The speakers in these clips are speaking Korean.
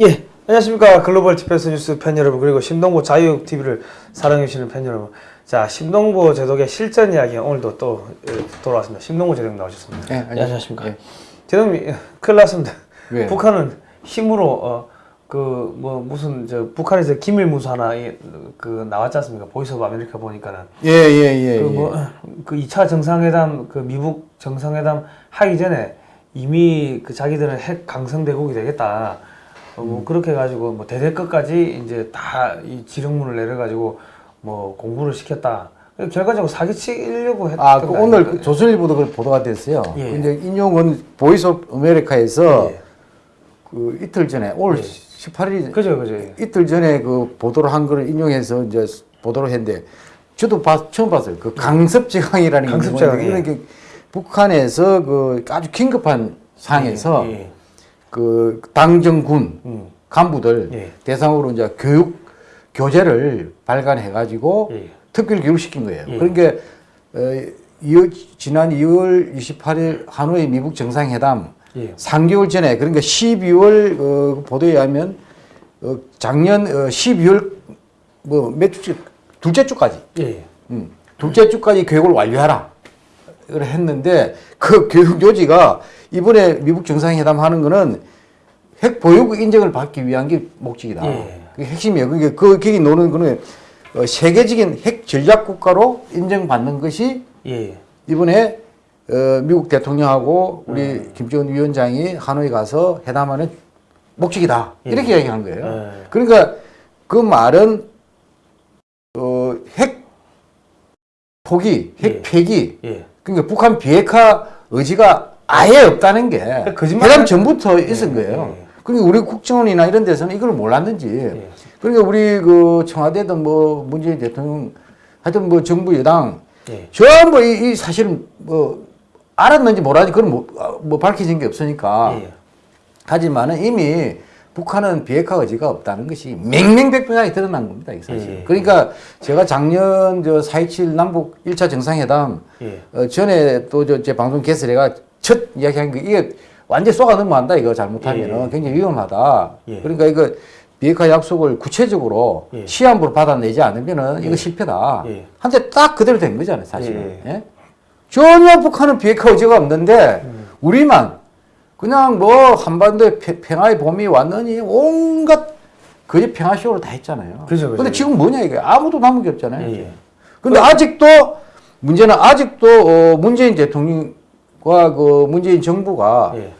예, 안녕하십니까 Global Defense News 팬 여러분 그리고 신동보 자유육 TV를 사랑해주시는 팬 여러분 자 신동보 제독의 실전 이야기 오늘도 또 예, 돌아왔습니다 신동보 제독 나오셨습니다 네, 안녕하십니까 예. 제독님 큰일 났습니다 왜요? 북한은 힘으로 어, 그 뭐 무슨 저 북한에서 기밀 문서 하나 이, 그 나왔지 않습니까 Voice of America 보니까는 예, 예, 예. 그 예. 뭐그 2차 정상회담 그 미국 정상회담 하기 전에 이미 그 자기들은 핵 강성 대국이 되겠다. 어, 음. 뭐 그렇게 해가지고 뭐 대대끝까지 이제 다 이 지령문을 내려가지고 뭐 공부를 시켰다. 결과적으로 사기치려고 했던 아, 그거 오늘? 그 조선일보도 그 보도가 됐어요. 예. 이제 인용은 Voice of America에서 예. 그 이틀 전에 올 예. 18일 그죠 그죠. 예. 이틀 전에 그 보도를 한 거를 인용해서 이제 보도를 했는데 저도 봐- 처음 봤어요. 그 강습제강이라는 게 강습제강, 뭐냐면 예. 이렇게 북한에서 그 아주 긴급한 상황에서 예, 예. 그 당정군 음. 간부들 예. 대상으로 이제 교육 교재를 발간해 가지고 예. 특별 교육시킨 거예요. 예. 그러니까 어, 이- 지난 2월 28일 하노이 미국 정상회담 예. 3개월 전에 그러니까 12월 어, 보도에 의하면 어, 작년 어, 12월 뭐몇 주, 둘째 주까지 예. 음, 둘째 주까지 교육을 완료하라. 이걸 했는데 그 교육 요지가 이번에 미국 정상회담 하는 거는 핵 보유국 인정을 받기 위한 게 목적이다. 예. 그게 핵심이에요. 그게 그 거기 노는 거는 어, 세계적인 핵 전략 국가로 인정받는 것이 예. 이번에 어, 미국 대통령하고 우리 음. 김정은 위원장이 하노이 가서 회담하는 목적이다. 예. 이렇게 이야기한 거예요. 예. 그러니까 그 말은 어, 핵 포기, 핵 예. 폐기. 예. 그러니까 북한 비핵화 의지가 아예 없다는 게 거짓말 하는- 전부터 있은 예, 거예요. 예. 그러니까 우리 국정원이나 이런 데서는 이걸 몰랐는지. 예. 그러니까 우리 그 청와대든 뭐 문재인 대통령 하여튼 뭐 정부 여당 예. 전부 이, 이 사실은 뭐 알았는지 몰랐는지 그건 뭐, 아, 뭐 밝혀진 게 없으니까. 예. 하지만은 이미 북한은 비핵화 의지가 없다는 것이 맹맹백백하게 드러난 겁니다. 이 사실. 예. 그러니까 제가 작년 저 4.27 남북 1차 정상회담 예. 어, 전에 또 저 제 방송 개설해가 첫 이야기한 게 이게 완전 쏘가 넘어간다 이거 잘못하면은 예. 굉장히 위험하다. 예. 그러니까 이거 비핵화 약속을 구체적으로 예. 시한부로 받아내지 않으면은 이거 실패다. 예. 한때 딱 그대로 된 거잖아요, 사실은. 예. 예? 전혀 북한은 비핵화 의지가 없는데 음. 우리만 그냥 뭐 한반도에 페- 평화의 봄이 왔느니 온갖 거짓 평화쇼를 다 했잖아요. 그죠, 그죠. 근데 지금 뭐냐 이게 아무도 남은 게 없잖아요. 예. 근데 아직도 문제는 아직도 어, 문재인 대통령 과그 문재인 정부가 예.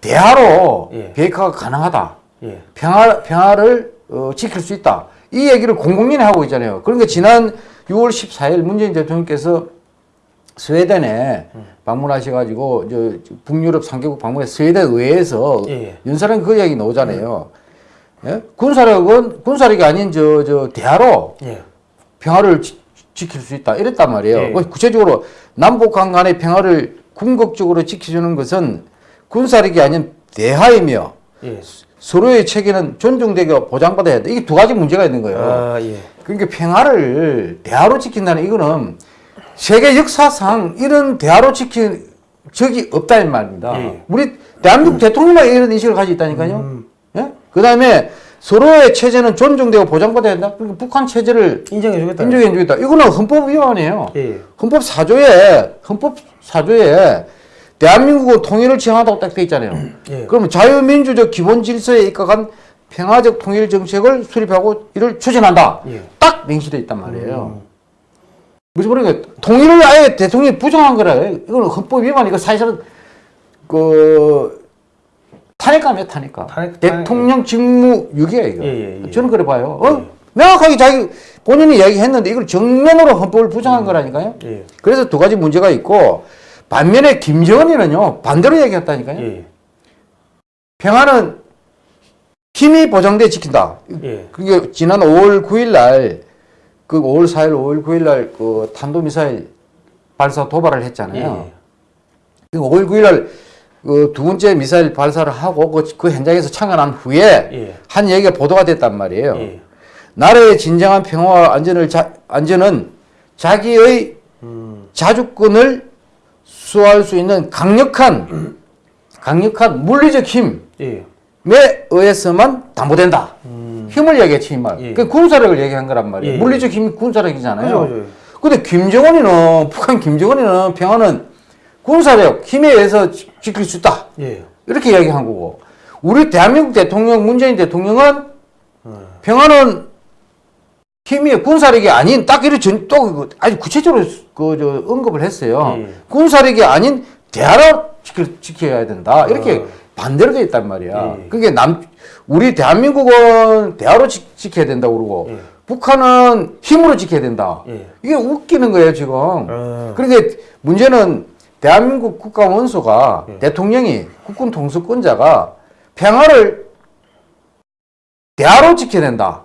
대화로 예. 비핵화가 가능하다. 예. 평화, 평화를 어, 지킬 수 있다. 이 얘기를 공공연히 하고 있잖아요. 그러니까 지난 6월 14일 문재인 대통령께서 스웨덴에 방문하셔가지고 저 북유럽 3개국 방문해 스웨덴 의회에서 예. 윤사람 그 이야기 나오잖아요. 예? 군사력은 군사력이 아닌 저, 저 대화로 예. 평화를 지, 지킬 수 있다 이랬단 말이에요. 예. 그 구체적으로 남북한 간의 평화를 궁극적으로 지켜주는 것은 군사력이 아닌 대화이며 예. 서로의 체계는 존중되게 보장받아야 돼. 이게 두 가지 문제가 있는 거예요. 아, 예. 그러니까 평화를 대화로 지킨다는 이거는 세계 역사상 이런 대화로 지킨 적이 없다는 말입니다. 예. 우리 대한민국 대통령만 이런 인식을 가지고 있다니까요. 음. 예? 그 다음에 서로의 체제는 존중되고 보장받아야 된다. 그러니까 북한 체제를 인정해주겠다. 인정해주겠다. 이거는 헌법 위반이에요. 예. 헌법 4조에 헌법 4조에 대한민국은 통일을 지향한다고 딱 돼 있잖아요. 예. 그러면 자유민주적 기본 질서에 입각한 평화적 통일 정책을 수립하고 이를 추진한다. 예. 딱 명시돼 있단 말이에요. 음. 무슨 말이냐? 통일을 아예 대통령이 부정한 거라. 이거는 헌법 위반. 이거 사실은 그 탄핵감이에요, 탄핵감. 탄핵- 대통령 직무 유기야 이거. 예, 예, 예. 저는 그래 봐요. 어? 예. 명확하게 자기 본인이 이야기했는데 이걸 정면으로 헌법을 부정한 거라니까요. 예. 그래서 두 가지 문제가 있고 반면에 김정은이는요 반대로 얘기했다니까요. 예. 평화는 힘이 보장돼 지킨다. 예. 그게 지난 5월 9일 날, 그 5월 4일, 5월 9일 날 그 탄도미사일 발사 도발을 했잖아요. 예. 그 5월 9일 날 그 두 번째 미사일 발사를 하고 그, 그 현장에서 창안한 후에 예. 한 얘기가 보도가 됐단 말이에요. 예. 나라의 진정한 평화와 안전을 자, 안전은 자기의 음. 자주권을 수호할 수 있는 강력한 강력한 물리적 힘 예. 의해서만 담보된다. 힘을 얘기했지, 이 말. 음. 예. 그 군사력을 얘기한 거란 말이에요. 예. 물리적 힘이 군사력이잖아요. 근데 김정은이는, 북한 김정은이는 평화는 군사력, 힘에 의해서 지- 지킬 수 있다. 예. 이렇게 이야기한 거고. 우리 대한민국 대통령, 문재인 대통령은 어. 평화는 힘이 군사력이 아닌 딱 이렇게 전, 또 아주 구체적으로 그, 저, 언급을 했어요. 예. 군사력이 아닌 대화로 지킬, 지켜야 된다. 이렇게 어. 반대로 돼 있단 말이야. 예. 그게 남, 우리 대한민국은 대화로 지, 지켜야 된다 그러고 예. 북한은 힘으로 지켜야 된다. 예. 이게 웃기는 거예요, 지금. 어. 그러니까 문제는 대한민국 국가 원수가 예. 대통령이 국군 통수권자가 평화를 대화로 지켜야 된다.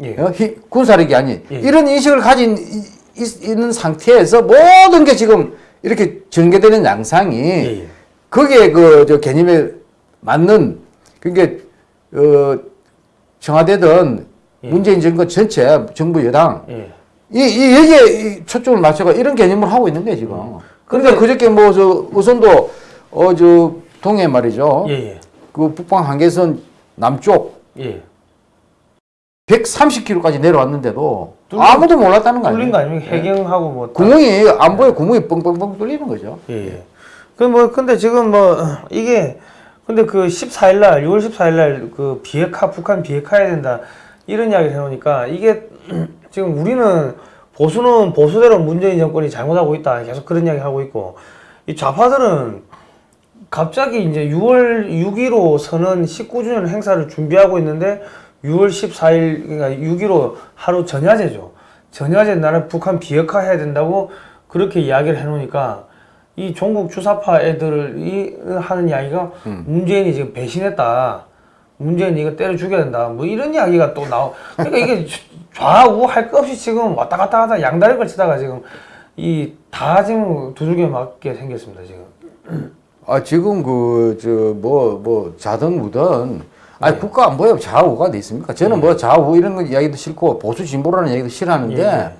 예. 어? 히- 군사력이 아닌 예. 이런 인식을 가진 이- 이- 있는 상태에서 모든 게 지금 이렇게 전개되는 양상이 예. 예. 거기에 그 저 개념에 맞는 그게 어 청와대든 예. 문재인 정권 전체 정부 여당 예. 이, 이 여기에 이 초점을 맞춰가 이런 개념을 하고 있는 거예요 지금. 음. 그러니까 그저께 뭐 저 우선도 어 저 동해 말이죠. 예. 예. 그 북방 한계선 남쪽 예. 130km까지 내려왔는데도 뚫린- 아무도 몰랐다는 거 뚫린 거 아니에요? 아닙니까? 해경하고 뭐. 다- 구멍이 안보에 구멍이 뻥뻥뻥 뚫리는 거죠. 예. 예. 그뭐 근데 지금 뭐 이게 근데 그 14일 날 6월 14일 날 그 비핵화 북한 비핵화해야 된다 이런 이야기를 해놓으니까 이게 지금 우리는 보수는 보수대로 문재인 정권이 잘못하고 있다 계속 그런 이야기 하고 있고 이 좌파들은 갑자기 이제 6월 6.15 선언 19주년 행사를 준비하고 있는데 6월 14일 그러니까 6.15 하루 전야제죠. 전야제 나는 북한 비핵화해야 된다고 그렇게 이야기를 해놓으니까 이 종북 주사파 애들이 하는 이야기가 문재인이 지금 배신했다. 문재인이 이거 때려 죽여야 된다. 뭐 이런 이야기가 또 나오. 그러니까 이게 좌우 할 것 없이 지금 왔다 갔다 하다 양다리 걸치다가 지금 이 다 지금 두들겨 맞게 생겼습니다 지금. 아 지금 그 저 뭐뭐 자든 무든 아니 네. 국가 안보에 좌우가 어디 있습니까? 저는 뭐 좌우 이런 거 이야기도 싫고 보수 진보라는 이야기도 싫어하는데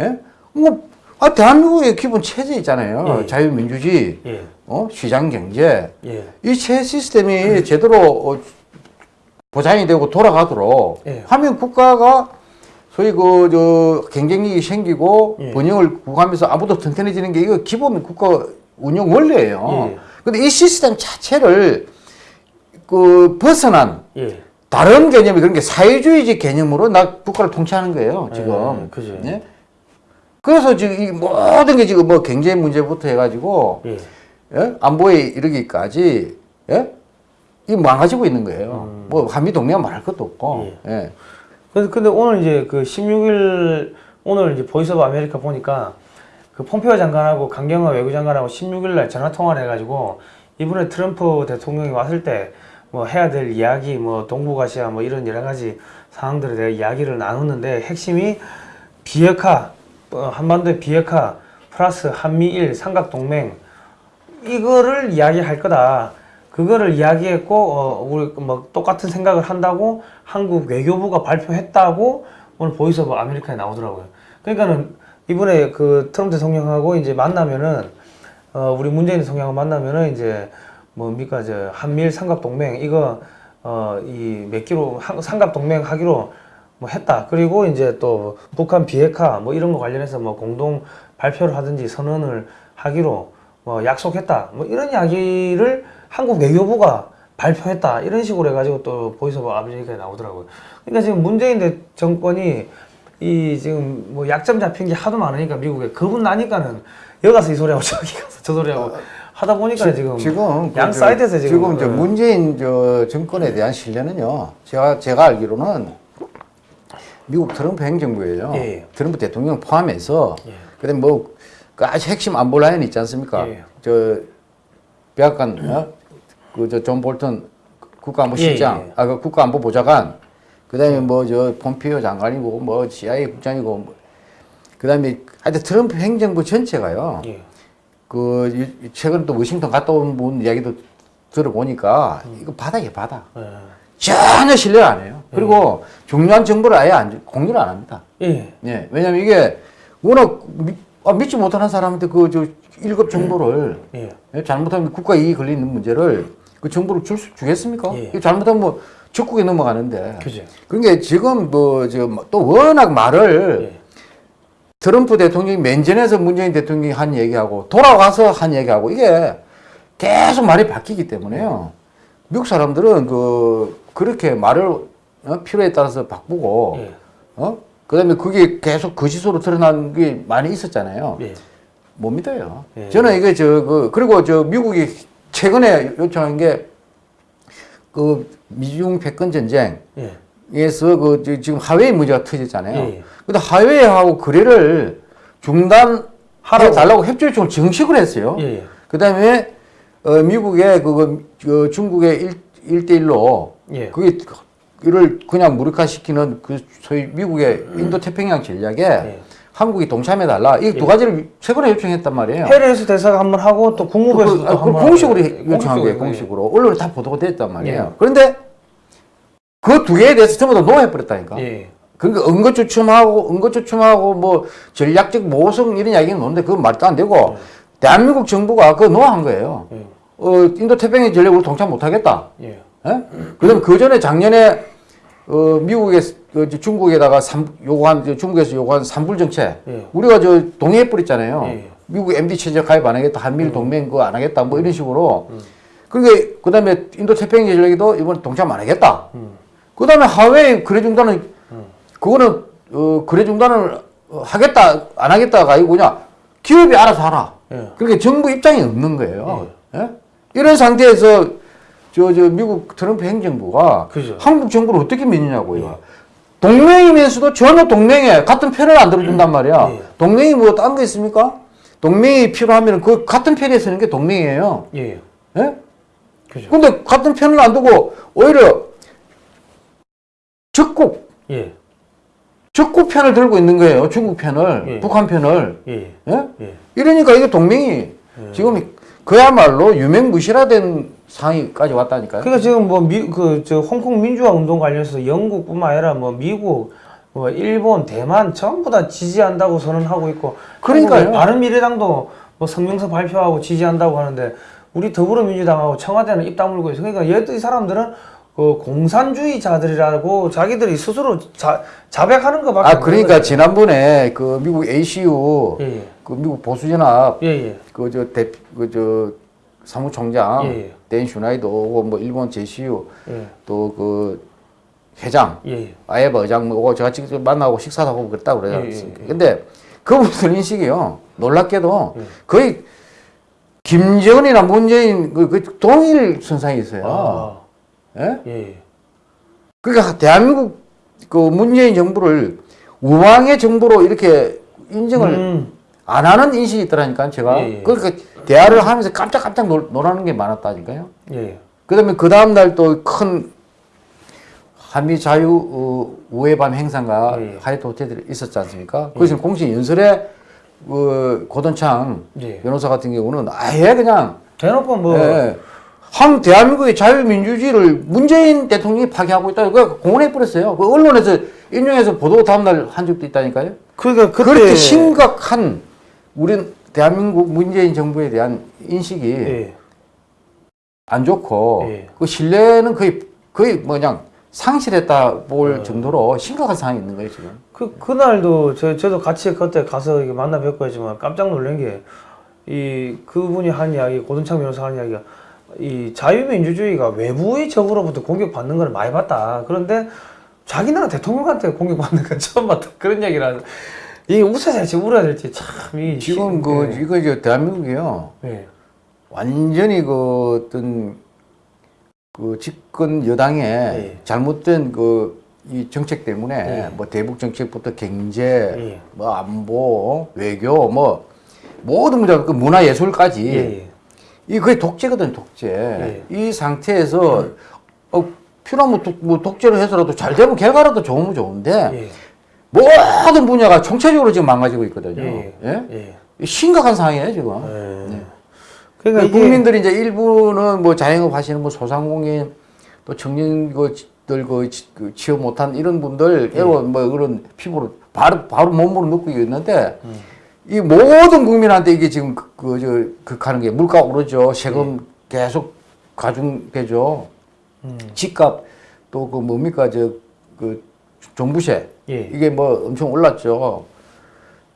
예? 뭐 아, 대한민국의 기본 체제 있잖아요. 예. 자유민주주의, 예, 어? 시장 경제. 예, 이체 시스템이 제대로 어, 보장이 되고 돌아가도록 예. 하면 국가가 소위 그 저 경쟁력이 생기고 예. 번영을 구가하면서 아무도 튼튼해지는 게 이거 기본 국가 운영 원리예요. 예. 근데 이 시스템 자체를 그 벗어난 예. 다른 개념이 그런 게 사회주의적 개념으로 나 국가를 통치하는 거예요 지금. 예, 그죠. 예? 그래서 지금 이 모든 게 지금 뭐 경제 문제부터 해가지고 예. 예? 안보에 이르기까지 예? 이 망가지고 있는 거예요. 뭐 한미 동맹 말할 것도 없고. 예. 근데, 근데 오늘 이제 그 16일 오늘 이제 Voice of America 보니까 그 폼페오 장관하고 강경화 외교장관하고 16일 날 전화 통화를 해가지고 이번에 트럼프 대통령이 왔을 때 뭐 해야 될 이야기 뭐 동북아시아 뭐 이런 여러 가지 상황들에 대해 이야기를 나눴는데 핵심이 비핵화 어, 한반도의 비핵화 플러스 한미일 삼각동맹 이거를 이야기할 거다. 그거를 이야기했고 어, 우리 뭐 똑같은 생각을 한다고 한국 외교부가 발표했다고 오늘 Voice of America에 나오더라고요. 그러니까는 이번에 그 트럼프 대통령하고 이제 만나면은 어, 우리 문재인 대통령하고 만나면은 이제 뭡니까 저 한미일 삼각 동맹 이거 어 이 몇 킬로 한- 삼각 동맹 하기로 뭐 했다. 그리고 이제 또 북한 비핵화 뭐 이런 거 관련해서 뭐 공동 발표를 하든지 선언을 하기로 뭐 약속했다. 뭐 이런 이야기를 한국 외교부가 발표했다. 이런 식으로 해가지고 또 Voice of America에 나오더라고요. 그러니까 지금 문재인 대 정권이 이 지금 뭐 약점 잡힌 게 하도 많으니까 미국에 겁은 나니까는 여기 가서 이 소리하고 저기 가서 저 소리하고 하다 보니까 지금 지금 양그 저- 사이드에서 지금 지금 저 어, 문재인 저 정권에 대한 신뢰는요. 제가 제가 알기로는 미국 트럼프 행정부예요. 예. 트럼프 대통령 포함해서 예. 그다음 뭐그 아주 핵심 안보 라인 있지 않습니까? 예. 저 백악관 어? 그 저 존 볼턴 국가안보실장, 예, 예. 아그 국가안보 보좌관, 그다음에 뭐 저 폼피오 장관이고 뭐 CIA 국장이고 뭐, 그다음에 하여튼 트럼프 행정부 전체가요. 예. 그 이- 최근 또 워싱턴 갔다 온 분 이야기도 들어보니까 이거 바닥이에요 바닥 예. 전혀 신뢰 안 해요 그리고 중요한 정보를 아예 안, 주- 공유를 안 합니다 예. 예 왜냐면 이게 워낙 미, 아, 믿지 못하는 사람한테 그저 1급 정보를 예. 예, 잘못하면 국가 이익이 걸리는 문제를 그 정보를 줄 수, 주겠습니까? 예. 잘못하면 뭐 적국에 넘어가는데. 그죠. 그러니까 지금 뭐 지금 또 워낙 말을 예. 트럼프 대통령이 면전에서 문재인 대통령이 한 얘기하고 돌아와서 한 얘기하고 이게 계속 말이 바뀌기 때문에요. 미국 사람들은 그 그렇게 말을 어? 필요에 따라서 바꾸고 예. 어 그다음에 그게 계속 거짓으로 드러난 게 많이 있었잖아요. 예. 못 믿어요. 예. 저는 이게 저 그 그리고 저 미국이 최근에 요청한 게 그 미중 패권 전쟁 예. 에서 그 지- 지금 하웨이 문제가 터졌잖아요. 예. 근데 하웨이하고 거래를 중단해 하라고. 달라고 협조 요청을 정식으로 했어요. 예. 예. 그다음에 어, 미국의 그거 그 중국의 일, 일대일로 예. 그게 이를 그냥 무력화시키는 그 소위 미국의 인도 태평양 전략에 예. 한국이 동참해 달라. 이 두 가지를 최근에 요청했단 말이에요. 해리스 대사가 한번 하고 또 국무부에서도 그, 아, 한번 그 공식으로. 요청한 거예요. 공식으로. 공식으로 언론에 다 보도가 됐단 말이에요. 예. 그런데 그 두 개에 대해서 전부 다 no해버렸다니까. 예. 그러니까 엉거주춤하고 엉거주춤하고 뭐 전략적 모호성 이런 이야기는 노는데 그건 말도 안 되고 대한민국 정부가 그거 no한 거예요. 예. 어 인도 태평양 전략으로 동참 못하겠다. 예. 예? 그다음 그 전에 작년에 어 미국에 그 중국에다가 삼, 요구한 저 중국에서 요구한 삼불 정책 예. 우리가 저 동의해 버렸잖아요. 예. 미국 MD 체제 가입 안 하겠다, 한미일 동맹 그거 안 하겠다, 뭐 이런 식으로. 그러니까 그 다음에 인도 태평양 전략에도 이번 동참 안 하겠다. 그다음에 하웨이 거래 중단은 그거는 어 거래 중단을 어, 하겠다 안 하겠다가 아니고 그냥 기업이 알아서 하라. 예. 그러니까 정부 입장이 없는 거예요. 예? 이런 상태에서 저, 저 미국 트럼프 행정부가 그죠. 한국 정부를 어떻게 믿느냐고요. 동맹이면서도 전혀 동맹에 같은 편을 안 들어준단 말이야. 예. 동맹이 뭐 딴 거 있습니까? 동맹이 필요하면 그 같은 편에 서는 게 동맹이에요. 예. 예? 그죠. 근데 같은 편을 안 두고 오히려 적국, 예. 적국 편을 들고 있는 거예요. 중국 편을, 예. 북한 편을. 예. 예? 예. 이러니까 이게 동맹이 지금 그야말로 유명무실화된 상황까지 왔다니까요. 그러니까 지금 뭐 미 그저 홍콩 민주화 운동 관련해서 영국뿐만 아니라 뭐 미국 뭐 일본 대만 전부 다 지지한다고 선언하고 있고 그러니까요. 한국의 바른 미래당도 뭐 성명서 발표하고 지지한다고 하는데 우리 더불어민주당하고 청와대는 입 다물고 있어. 그러니까 얘이 사람들은 그 공산주의자들이라고 자기들이 스스로 자, 자백하는 것밖에 아 그러니까 지난번에 그 미국 ACU 예, 예. 그 미국 보수연합 예, 예. 그저 대 그 저 사무총장. 댄 슈나이도 오고 뭐 일본 제시유 예. 또그 회장 예, 예. 아예바 의장 뭐 오고 제가 직접 만나고 식사도 하고 그랬다고 그래요. 예, 예, 예. 근데 그분들 인식이요 놀랍게도 예. 거의 김정은이나 문재인 그, 그 동일 선상에 있어요. 아, 예? 예, 예. 그러니까 대한민국 그 문재인 정부를 우왕의 정부로 이렇게 인정을 음, 안 하는 인식이 있더라니까 제가 예, 예. 그러니까 대화를 하면서 깜짝깜짝 놀, 놀라는 게 많았다니까요. 예, 예. 그다음에 그 다음 날 또 큰 한미 자유 어, 우회반 행사가 예, 예. 하이트 호텔에 있었지 않습니까? 거기서 공식 연설에 그 고돈창 예. 변호사 같은 경우는 아예 그냥 대놓고 뭐 예, 한 대한민국의 자유민주주의를 문재인 대통령이 파괴하고 있다. 그 공언해 버렸어요. 그 언론에서 인용해서 보도 다음날 한 적도 있다니까요. 그러니까 그때 그렇게 심각한 우리 대한민국 문재인 정부에 대한 인식이 예. 안 좋고 예. 그 신뢰는 거의 거의 뭐 그냥 상실했다 볼 어. 정도로 심각한 상황이 있는 거예요 지금. 그 그날도 저 저도 같이 그때 가서 만나 뵙고 했지만 깜짝 놀란 게 이 그분이 한 이야기 고든창 변호사 한 이야기가 이 자유민주주의가 외부의 적으로부터 공격받는 걸 많이 봤다. 그런데 자기 나라 대통령한테 공격받는 건 처음 봤다. 그런 얘기를 이게 웃어야 될지 울어야 될지 참 이 지금 그 이거 이제 대한민국이요 예. 완전히 그 어떤 그 집권 여당의 예. 잘못된 그 이 정책 때문에 예. 뭐 대북 정책부터 경제, 예. 뭐 안보, 외교, 뭐 모든 문제, 그 문화 예술까지 예. 예. 이 거의 독재거든 독재. 예. 이 상태에서 어, 필요하면 독, 뭐 독재로 해서라도 잘 되면 결과라도 좋으면 좋은데 예. 모든 분야가 총체적으로 지금 망가지고 있거든요. 예. 예? 심각한 상황이에요 지금. 예. 네. 그러니까 국민들이 이제 일부는 뭐 자영업 하시는 뭐 소상공인 또 청년들 그, 지- 그 취업 못한 이런 분들 예. 뭐 그런 피부로 바로 바로 몸으로 느끼고 있는데 음. 이 모든 국민한테 이게 지금 그저 극하는 게 물가 오르죠 세금 예. 계속 가중되죠. 음. 집값 또 그 뭡니까 저 그 종부세 예. 이게 뭐 엄청 올랐죠.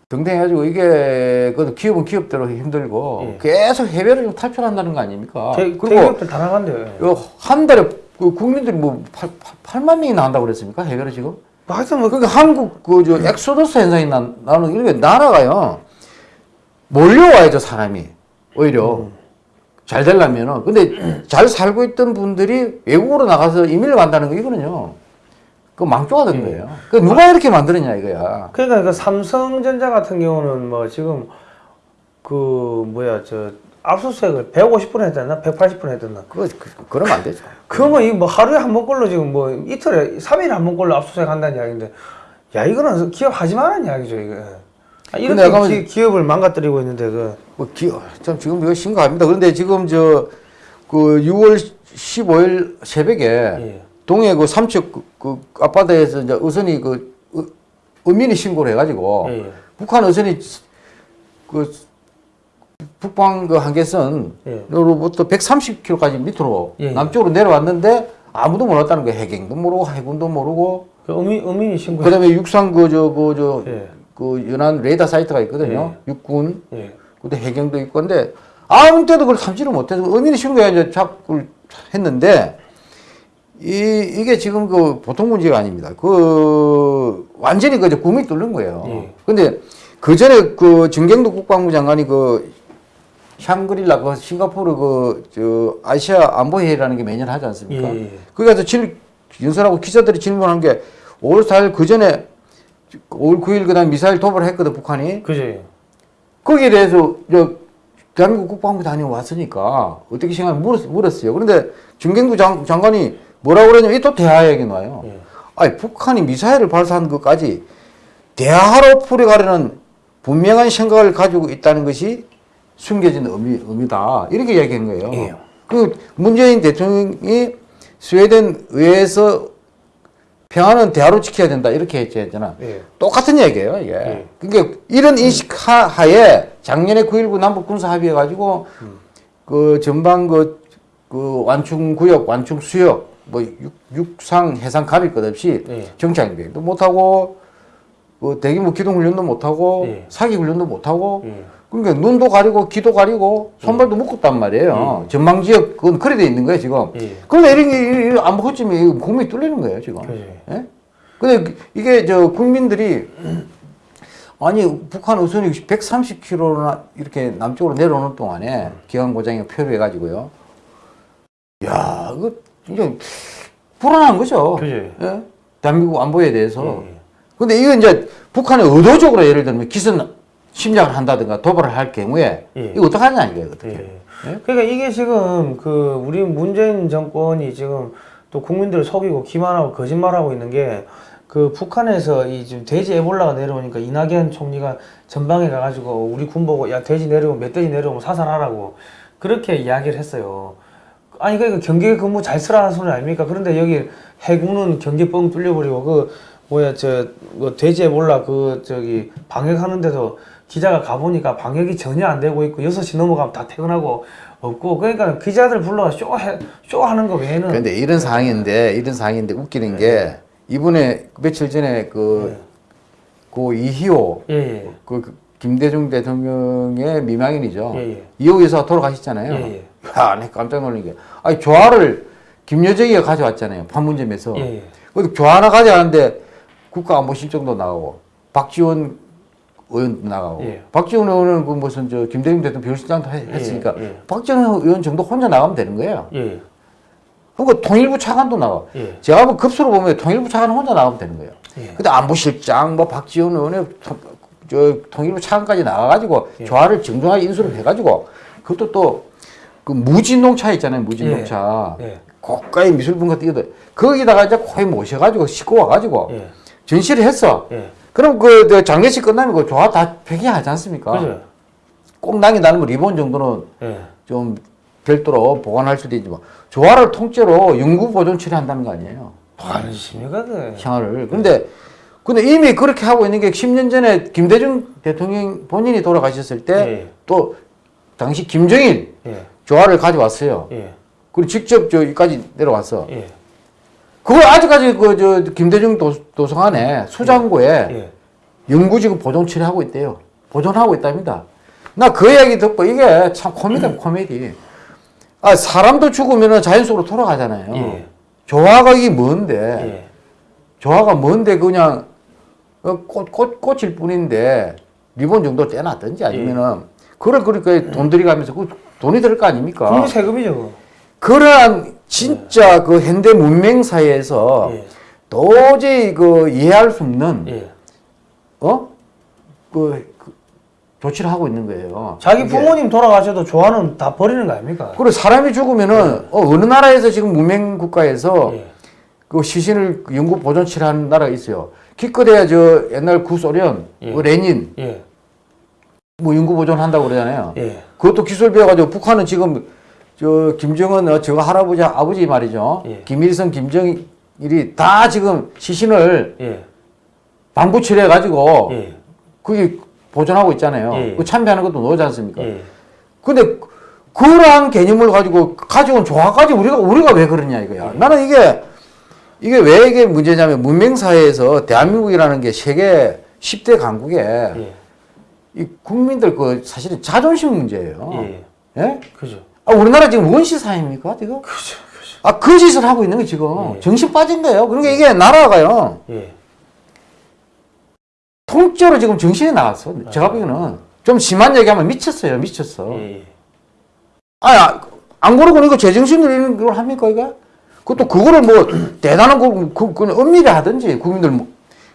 등등 해가지고 이게 그 기업은 기업대로 힘들고 예. 계속 해외를 좀 탈출한다는 거 아닙니까? 대, 그리고 다 나간대요. 예. 이한 달에 그 국민들이 뭐 8, 8만 명이 나간다고 그랬습니까? 해외로 지금? 뭐 하여튼 뭐 그러니까 한국 그저 엑소더스 현상이 나, 나는 이게 나라가요. 몰려와야죠 사람이. 오히려. 잘 되려면은. 근데 잘 살고 있던 분들이 외국으로 나가서 이민을 간다는 거 이거는요. 그 망조가 된 거예요. 그 누가 이렇게 만들었냐 이거야. 그러니까 그 삼성전자 같은 경우는 뭐 지금 그 뭐야 저 압수수색을 150분 했었나 180분 했었나 그거 그, 그러면 안 되죠. 그거 이거 뭐 하루에 한 번꼴로 지금 뭐 이틀에 3일에 한 번꼴로 압수수색 한다는 이야기인데 야 이거는 기업 하지 말라는 이야기죠 이거 아, 이렇게 기, 기업을 망가뜨리고 있는데 그 뭐 기어 참 지금 이거 심각합니다. 그런데 지금 저 그 6월 15일 새벽에 예. 동해 그 삼척 그, 그 앞바다에서 이제 어선이 그 어, 어민이 신고를 해가지고 예, 예. 북한 어선이 그 북방 그 한계선으로부터 130km까지 밑으로 예, 예. 남쪽으로 내려왔는데 아무도 몰랐다는 거예요. 해경도 모르고 해군도 모르고 그 어민, 어민이 신고 그다음에 육상 그저그저그 예. 연안 레이더 사이트가 있거든요. 육군 예. 근데 해경도 있고 근데 아무 때도 그걸 참지를 못해서 의민이 신고해 이제 잡고 했는데 이 이게 지금 그 보통 문제가 아닙니다. 그 완전히 그 구미 뚫는 거예요. 예. 근데 그 전에 그 정경도 국방부 장관이 그 샹그릴라 그 싱가포르 그 저 아시아 안보회의라는 게 매년 하지 않습니까? 예, 예. 거기 가서 질 연설하고 기자들이 질문한 게 5월 4일 그 전에 5월 9일 그다음 미사일 도발을 했거든 북한이. 그죠 거기에 대해서 저 대한민국 국방부 다녀왔으니까 어떻게 생각하면 물었, 물었어요. 그런데 중경부 장, 장관이 뭐라고 그러냐면 이또 대화 얘기 나와요. 예. 아니 북한이 미사일을 발사한 것까지 대화로 풀어가려는 분명한 생각을 가지고 있다는 것이 숨겨진 의미, 의미다. 이렇게 이야기한 거예요. 예. 그 문재인 대통령이 스웨덴 의회에서 평화는 대화로 지켜야 된다. 이렇게 했잖아. 예. 똑같은 얘기예요, 이게. 예. 그러니까 이런 인식 하- 하에 작년에 9.19 남북 군사 합의해 가지고 그 전방 그, 그 완충 구역, 완충 수역, 뭐 육, 육상, 해상 갑일 것 없이 예. 정찰 비행도 못 하고 그 대규모 기동 훈련도 못 하고 예. 사기 훈련도 못 하고 예. 그러니까 눈도 가리고 귀도 가리고 손발도 묶었단 말이에요. 전망 지역 그건 그래 돼 있는 거예요, 지금. 예. 그런데 이런 게 이- 안 먹었지면 국민이 뚫리는 거예요, 지금. 예? 근데 그- 이게 저 국민들이 아니 북한 우선이 130km나 이렇게 남쪽으로 내려오는 동안에 기관 고장이 표류해 가지고요. 야, 이거 이제 불안한 거죠. 그지. 예? 대한민국 안보에 대해서. 예, 예. 근데 이거 이제 북한이 의도적으로 예를 들면 기선 침략을 한다든가 도발을 할 경우에 예. 이거 어떡하냐 이거예요, 어떻게. 예. 그러니까 이게 지금 그 우리 문재인 정권이 지금 또 국민들을 속이고 기만하고 거짓말하고 있는 게 그 북한에서 이 지금 돼지 에볼라가 내려오니까 이낙연 총리가 전방에 가가지고 우리 군 보고 야 돼지 내려오면 멧돼지 내려오면 사살하라고 그렇게 이야기를 했어요. 아니 그러니까 경계 근무 잘 쓰라는 소리 아닙니까? 그런데 여기 해군은 경계 뻥 뚫려버리고 그 뭐야 저뭐 돼지 에볼라 그 저기 방역하는데도 기자가 가보니까 방역이 전혀 안 되고 있고 6시 넘어가면 다 퇴근하고 없고 그러니까 기자들 불러가 쇼, 해, 쇼 하는 거 외에는 근데 이런 상황인데 이런 상황인데 웃기는 게 이번에 며칠 전에 그, 고 이희호 예, 예. 그, 그 김대중 대통령의 미망인이죠. 예, 예. 이호 여사 돌아가셨잖아요. 예, 예. 야, 내 깜짝 놀란 게. 아니, 조화를 김여정이가 가져왔잖아요. 판문점에서. 예, 예. 근데 조화 하나 가져왔는데 국가안보실정도 나가고, 박지원 의원도 나가고, 예. 박지원 의원은 그 무슨 저 김대중 대통령 비서실장도 해- 예, 했으니까, 예. 박지원 의원 정도 혼자 나가면 되는 거예요. 예, 그리고 통일부 차관도 나가. 예. 제가 뭐 급수로 보면 통일부 차관 혼자 나가면 되는 거예요. 예. 근데 안보실장, 뭐 박지원 의원의 통- 저 통일부 차관까지 나가가지고 예. 조화를 정중하게 인수를 해가지고 그것도 또 그 무진동차 있잖아요, 무진동차. 예. 고가의 미술분과 뛰어도 거기다가 이제 거의 모셔가지고 싣고 와가지고 예. 전시를 했어. 예. 그럼 그, 저 장례식 끝나면 그 조화 다 폐기하지 않습니까? 그죠? 꼭 남이 나는 뭐 리본 정도는 예. 좀 별도로 보관할 수도 있지만 조화를 통째로 영구 보존 처리한다는 거 아니에요. 짓입니까, 그? 생활을. 근데 근데 이미 그렇게 하고 있는 게 10년 전에 김대중 대통령 본인이 돌아가셨을 때 예. 또 당시 김정일 예. 조화를 가져왔어요. 예. 그리고 직접 저기까지 내려왔어. 예. 그걸 아직까지 그 저 김대중 도, 도서관에 수장고에 예. 연구지구 보존 처리하고 있대요. 보존하고 있답니다. 나 그 이야기 듣고 이게 참 코미디 코미디. 아 사람도 죽으면 자연 속으로 돌아가잖아요. 예. 조화가 이게 뭔데? 예. 조화가 뭔데 그냥 어, 꽃, 꽃, 꽃일 뿐인데 리본 정도 떼놨든지 아니면은 그걸 그렇게 돈 들이가면서 그 돈이 들 거 아닙니까? 국민 세금이죠. 그러한 진짜 그 현대 문명 사회에서 예. 도저히 그 이해할 수 없는 예. 어? 그, 그 조치를 하고 있는 거예요. 자기. 부모님 돌아가셔도 조화는 다 버리는 거 아닙니까? 그리고 사람이 죽으면은 어, 어느 나라에서 지금 문명 국가에서 예. 그 시신을 연구 보존 치료하는 나라가 있어요. 기껏해야 저 옛날 구소련, 예. 뭐 레닌 예. 뭐 연구 보존한다고 그러잖아요. 예. 그것도 기술 배워가지고 북한은 지금 저 김정은 어, 저 할아버지 아버지 말이죠. 예. 김일성 김정일이 다 지금 시신을 예. 방부 치료해가지고 예. 그게 보존하고 있잖아요. 예. 그 참배하는 것도 넣지 않습니까? 예. 근데 그러한 개념을 가지고 가져온 조화까지 우리가 우리가 왜 그러냐 이거야. 나는 이게 이게 왜 이게 문제냐면 문명 사회에서 대한민국이라는 게 세계 10대 강국에 예. 이 국민들 그 사실은 자존심 문제예요. 예. 예? 그죠. 아, 우리나라 지금 원시 사회입니까 지금? 그죠. 그죠. 아, 그 짓을 하고 있는 거 지금 예. 정신 빠진 거예요. 그러니까 이게 나라가요 예. 통째로 지금 정신이 나갔어. 제가 보기에는 좀 심한 얘기하면 미쳤어요, 미쳤어. 예. 아, 안 그러고 이거 제정신으로 이런 걸 합니까, 이거? 그것도 그거를 뭐, 대단한 거, 그, 그, 은밀히 하든지, 국민들 뭐,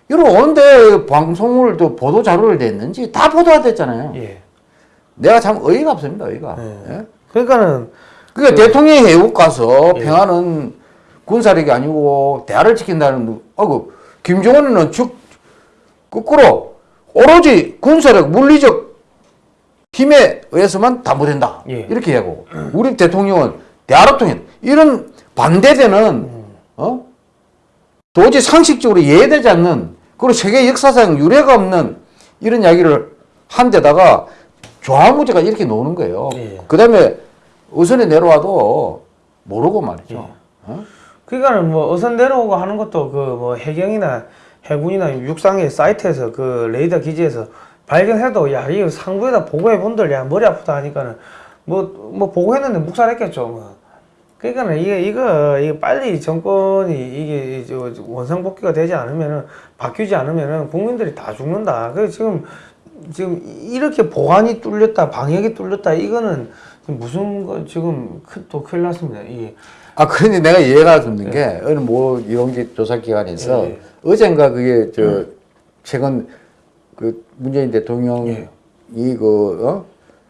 이런 언제 방송을 또 보도 자료를 냈는지 다 보도가 됐잖아요. 예. 내가 참 어이가 없습니다, 어이가. 예. 예? 그러니까는 그러니까 대통령이 외국 가서 예. 평화는 군사력이 아니고 대화를 지킨다는, 뭐, 아그 김정은은 즉, 거꾸로, 오로지 군사력, 물리적 힘에 의해서만 담보된다. 예. 이렇게 하고 우리 대통령은 대화를 통해 이런 반대되는 어 도저히 상식적으로 이해되지 않는 그리고 세계 역사상 유례가 없는 이런 이야기를 한 데다가 조화무제가 이렇게 노는 거예요. 예. 그 다음에 어선에 내려와도 모르고 말이죠. 어? 그러니까는 뭐 어선 내려오고 하는 것도 그 뭐 해경이나 해군이나 육상의 사이트에서 그 레이더 기지에서 발견해도 야 이거 상부에다 보고해 본들 야 머리 아프다 하니까는 뭐뭐 보고했는데 묵살했겠죠 뭐. 그러니까는 이게 이거 이게 빨리 정권이 이게 저 원상복귀가 되지 않으면은 바뀌지 않으면은 국민들이 다 죽는다. 그래서 지금 지금 이렇게 보안이 뚫렸다 방역이 뚫렸다 이거는 무슨 거 지금 큰- 또 큰일 났습니다. 이게 아, 그런데 내가 이해가 없는 게, 어느 뭐, 이용기 조사기관에서, 예. 어젠가 그게, 저, 최근, 그, 문재인 대통령이 예. 그, 어?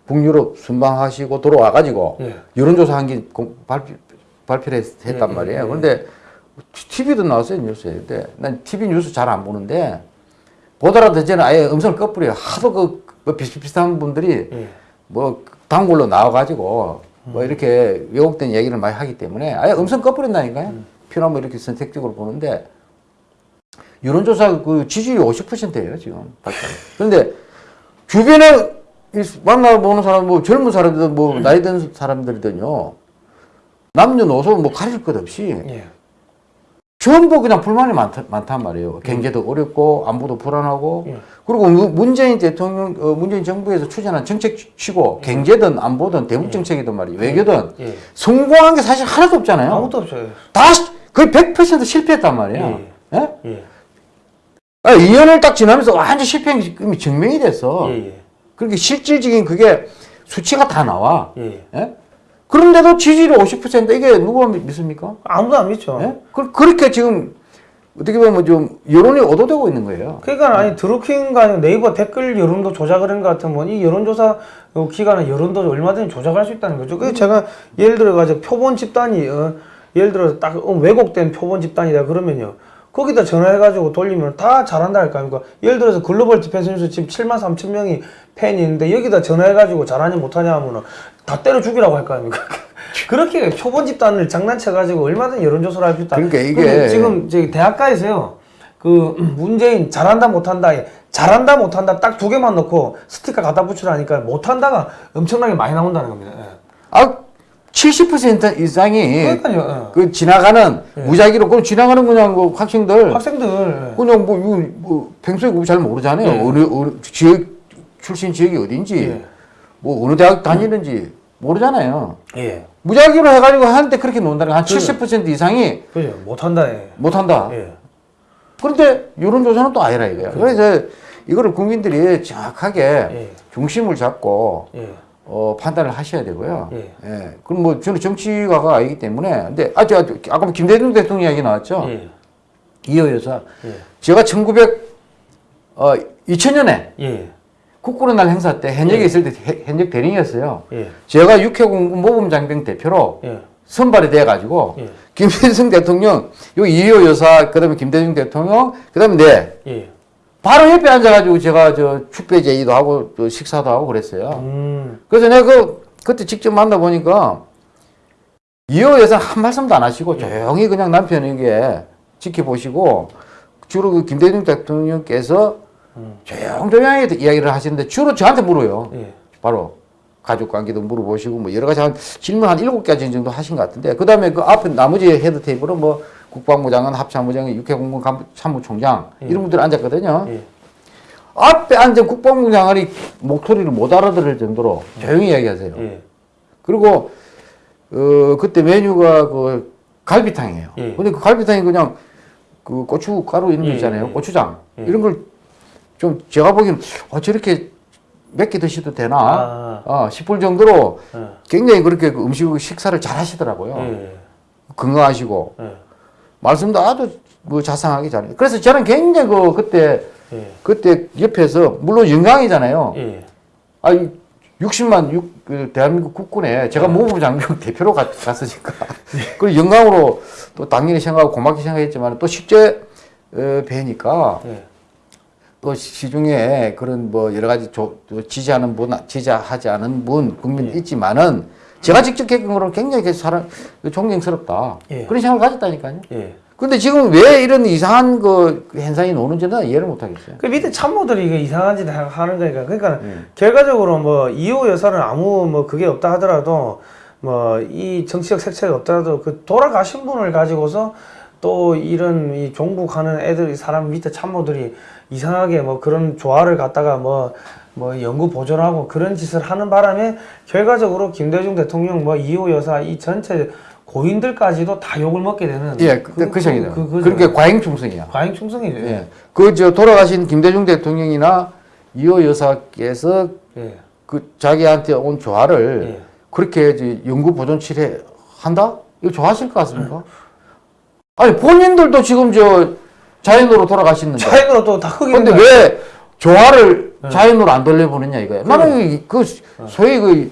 북유럽 순방하시고 돌아와가지고, 예. 여론조사 한 게 발표, 발표를 했- 했단 예, 말이에요. 예, 예. 그런데, TV도 나왔어요, 뉴스에. 근데, 난 TV 뉴스 잘 안 보는데, 보더라도 저는 아예 음성을 꺼버려요. 하도 그, 뭐 비슷비슷한 분들이, 예. 뭐 단골로 나와가지고 뭐 이렇게 왜곡된 얘기를 많이 하기 때문에 아예 음성 꺼버린다니까요. 필요하면 이렇게 선택적으로 보는데 여론조사 그 지지율이 50%예요 지금. 그런데 주변에 이 만나보는 사람 뭐 젊은 사람들 뭐 나이 든 사람들이든요 남녀노소 뭐 가릴 것 없이 예. 전부 그냥 불만이 많다, 많단 말이에요. 경제도 어렵고 안보도 불안하고 예. 그리고 무- 문재인 대통령, 어, 문재인 정부에서 추진한 정책 치고 경제든 안보든 대북 정책이든 말이에요. 외교든 예. 성공한 게 사실 하나도 없잖아요. 아무것도 없어요. 다 시- 거의 100% 실패했단 말이에요. 예? 예. 아, 2년을 딱 지나면서 완전 실패한 게 이미 증명이 됐어. 예. 예. 그렇게 실질적인 그게 수치가 다 나와. 예. 예? 그런데도 지지율이 50% 이게 누가 믿- 믿습니까? 아무도 안 믿죠. 예? 그, 그렇게 지금 어떻게 보면 좀 여론이 얻어되고 있는 거예요. 그러니까 아니 드루킹가 아니고 네이버 댓글 여론도 조작을 한것 같으면 이 여론조사 어, 기관은 여론도 얼마든지 조작할 수 있다는 거죠. 그래서 제가 예를 들어 가지고 표본 집단이 어, 예를 들어 딱 어, 왜곡된 표본 집단이다 그러면요. 거기다 전화해가지고 돌리면 다 잘한다 할 거 아닙니까? 예를 들어서 Global Defense News 지금 7만 3천 명이 팬이 있는데 여기다 전화해가지고 잘하냐 못하냐 하면은 다 때려 죽이라고 할 거 아닙니까? 그렇게 표본 집단을 장난쳐가지고 얼마든지 여론조사를 할 수 있다. 그러니까 이게- 지금 저기 대학가에서요. 그 문재인 잘한다 못한다 잘한다 못한다 딱 두 개만 넣고 스티커 갖다 붙이라니까 못한다가 엄청나게 많이 나온다는 겁니다. 예. 아, 70% 이상이 그러니까요. 어. 그 지나가는 무작위로 그 지나가는 그냥 그 학생들 학생들 예. 그냥 뭐, 이거 뭐 평소에 잘 모르잖아요. 예. 어느, 어느 지역 출신 지역이 어딘지 예. 뭐 어느 대학 다니는지 모르잖아요. 예. 무작위로 해가지고 하는데 그렇게 논다는 한 그- 70% 이상이 그죠. 못한다. 예. 못한다. 예. 그런데 여론조사는 또 아니라 이거야. 그래서 이거를 국민들이 정확하게 예. 중심을 잡고 예. 어, 판단을 하셔야 되고요. 예. 예. 그럼 뭐 저는 정치가가 아니기 때문에 근데 아 저 아까 뭐 김대중 대통령 이야기 나왔죠. 예. 이호 여사. 예. 제가 1900 어, 2000년에 예. 국군의 날 행사 때 현역에 예. 있을 때 해- 현역 대령이었어요. 예. 제가 육해공군 모범 장병 대표로 예. 선발이 돼 가지고 예. 김대중 대통령, 요 이희호 여사, 그다음에 김대중 대통령, 그다음에 내 예. 바로 옆에 앉아가지고 제가 저 축배 제의도 하고 또 식사도 하고 그랬어요. 음. 그래서 내가 그 그때 직접 만나 보니까 이희호 여사 한 말씀도 안 하시고 조용히 그냥 남편에게 지켜보시고 주로 그 김대중 대통령께서 음. 조용조용하게 이야기를 하시는데 주로 저한테 물어요. 예. 바로 가족 관계도 물어보시고 뭐 여러 가지 한 질문 한 일곱 가지 정도 하신 것 같은데 그 다음에 그 앞에 나머지 head table은 뭐 국방부 장관, 합참부장관, 육해공군 간부- 참모총장 예. 이런 분들 앉았거든요. 예. 앞에 앉은 국방부 장관이 목소리를 못 알아들을 정도로 조용히 이야기하세요. 예. 그리고 어 그때 메뉴가 그 갈비탕이에요. 예. 근데 그 갈비탕이 그냥 그 고춧가루 이런 거 예, 있잖아요. 예. 고추장 예. 이런 걸 좀 제가 보기엔 어 저렇게 몇개 드셔도 되나 아. 어, 싶을 정도로 예. 굉장히 그렇게 그 음식 식사를 잘 하시더라고요. 예. 건강하시고 예. 말씀도 아주 뭐 자상하게 잘해요. 그래서 저는 굉장히 그 그때 예. 그때 옆에서 물론 영광이잖아요. 예. 아니 60만 육, 그 대한민국 국군에 제가 네. 모부 장병 대표로 갔, 갔으니까 그 영광으로 또 당연히 생각하고 고맙게 생각했지만 또 실제 어, 뵈니까 예. 또 시중에 그런 뭐 여러 가지 조, 또 지지하는 분, 지지하지 않은 분 국민 예. 있지만은 제가 직접 겪은 거는 굉장히 그 사람 존경스럽다 예. 그런 생각을 가졌다니까요. 예. 근데 지금 왜 이런 이상한 그 현상이 나오는지는 이해를 못 하겠어요. 그 밑에 참모들이 이게 이상한 짓 하- 하는 거니까 그러니까 예. 결과적으로 뭐 이호 여사는 아무 뭐 그게 없다 하더라도 뭐 이 정치적 색채가 없더라도 그 돌아가신 분을 가지고서 또 이런 이 종북하는 애들이 사람 밑에 참모들이 이상하게 뭐 그런 조화를 갖다가 뭐 뭐 연구 보존하고 그런 짓을 하는 바람에 결과적으로 김대중 대통령 뭐 이호 여사 이 전체 고인들까지도 다 욕을 먹게 되는 예, 그, 그, 생이다. 그, 그, 그러니까 과잉 충성이야. 과잉 충성이죠. 예. 그 저 돌아가신 김대중 대통령이나 이호 여사께서 예. 그 자기한테 온 조화를 예. 그렇게 이제 연구 보존 칠해 한다? 이거 좋아하실 것 같습니까? 아니 본인들도 지금 저 자연으로 돌아가시는데 차이가 또다 흑인 근데 왜 조화를 자연으로 안 돌려보느냐 이거야. 네. 나는 이- 그 소위 그,